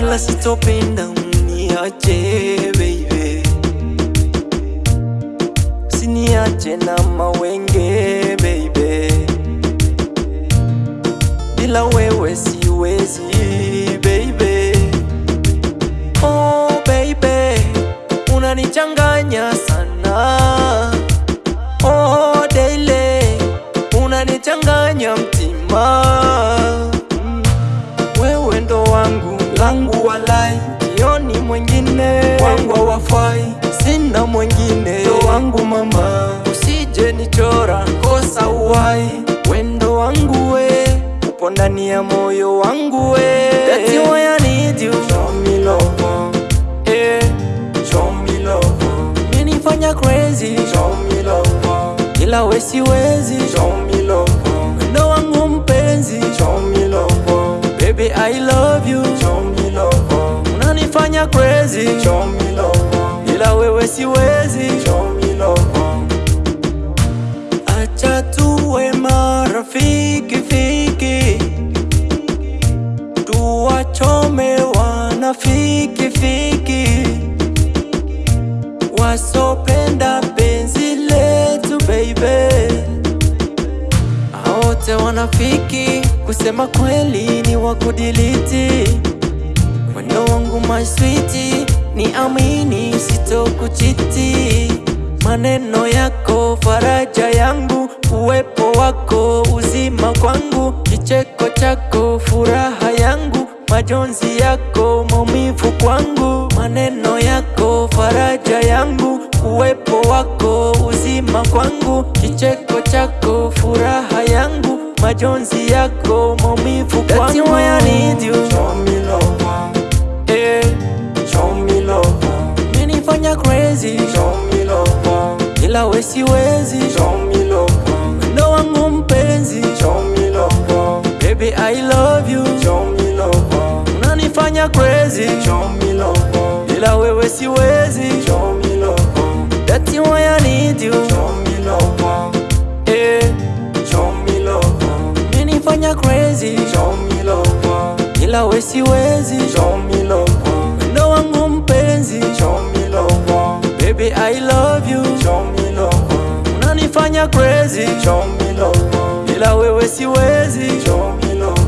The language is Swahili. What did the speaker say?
ila sitopenda uniache baby, usiniache na mawenge baby, bila wewe siwezi baby. Oh baby, unanichanganya sana. Oh daily, unanichanganya mtima wangu walai, walai, ni mwengine wangu wafai, sina mwengine ndo wangu mama, usije nichora kosa uwai, wendo wangu we. Upo ndani ya moyo wangu we, that's why I need you, show me love, eh, show me love, umenifanya crazy, show me love, ila we siwezi, show me love, wendo wangu mpenzi, show me love, baby I love unanifanya crazy, show me love, ila wewe siwezi. Acha tuwe marafiki fiki, tuwachome wanafiki fiki, wasopenda penzi letu baby, wote wanafiki, kusema kweli ni wakudiliti Wendo wangu my sweetie, ni amini sitokuchiti. Maneno yako faraja yangu, uwepo wako uzima kwangu, kicheko chako furaha yangu, majonzi yako maumivu kwangu. Maneno yako faraja yangu, uwepo wako uzima kwangu, kicheko chako furaha yangu, majonzi yako maumivu kwangu. Me love. Ila we siwezi. Wangu mpenzi. Baby I love you. Unanifanya crazy. Ila wewe siwezi. Need you. Eh, crazy. Ila we siwezi. Show Baby I love you. Show me love. Unanifanya crazy. Show me love. Bila wewe siwezi. Show me love.